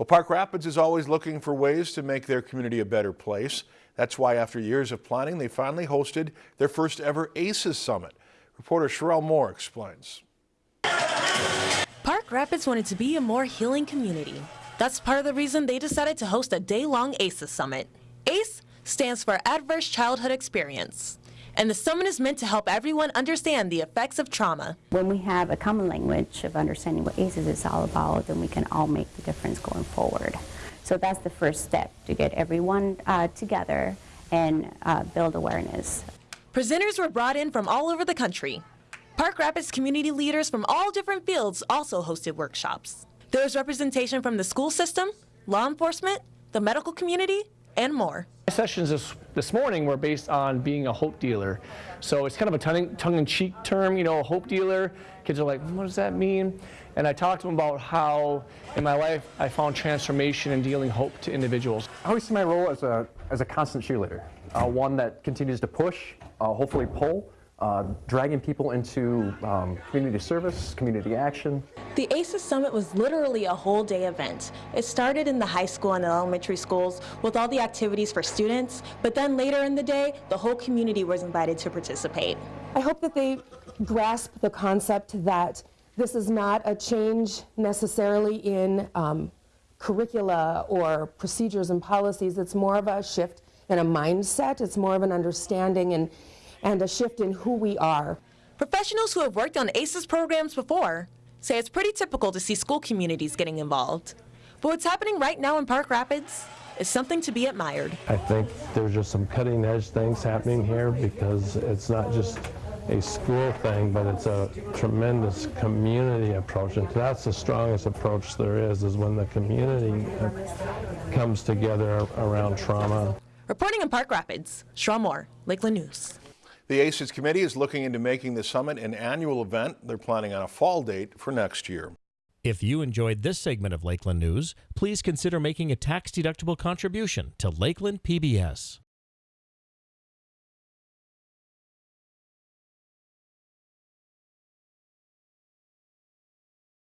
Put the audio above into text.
Well, Park Rapids is always looking for ways to make their community a better place. That's why after years of planning, they finally hosted their first ever ACES Summit. Reporter Sherelle Moore explains. Park Rapids wanted to be a more healing community. That's part of the reason they decided to host a day-long ACES Summit. ACE stands for Adverse Childhood Experience and the summit is meant to help everyone understand the effects of trauma. When we have a common language of understanding what ACEs is all about, then we can all make the difference going forward. So that's the first step, to get everyone uh, together and uh, build awareness. Presenters were brought in from all over the country. Park Rapids community leaders from all different fields also hosted workshops. There was representation from the school system, law enforcement, the medical community, and more. My sessions this, this morning were based on being a hope dealer. So it's kind of a tongue-in-cheek term, you know, a hope dealer. Kids are like, what does that mean? And I talked to them about how in my life I found transformation in dealing hope to individuals. I always see my role as a, as a constant cheerleader, uh, one that continues to push, uh, hopefully pull, uh, dragging people into um, community service, community action. The ACES Summit was literally a whole day event. It started in the high school and elementary schools with all the activities for students, but then later in the day, the whole community was invited to participate. I hope that they grasp the concept that this is not a change necessarily in um, curricula or procedures and policies. It's more of a shift in a mindset. It's more of an understanding and and a shift in who we are. Professionals who have worked on ACES programs before say it's pretty typical to see school communities getting involved. But what's happening right now in Park Rapids is something to be admired. I think there's just some cutting edge things happening here because it's not just a school thing, but it's a tremendous community approach. And that's the strongest approach there is, is when the community comes together around trauma. Reporting in Park Rapids, Shaw Moore, Lakeland News. The ACES committee is looking into making the summit an annual event. They're planning on a fall date for next year. If you enjoyed this segment of Lakeland News, please consider making a tax-deductible contribution to Lakeland PBS.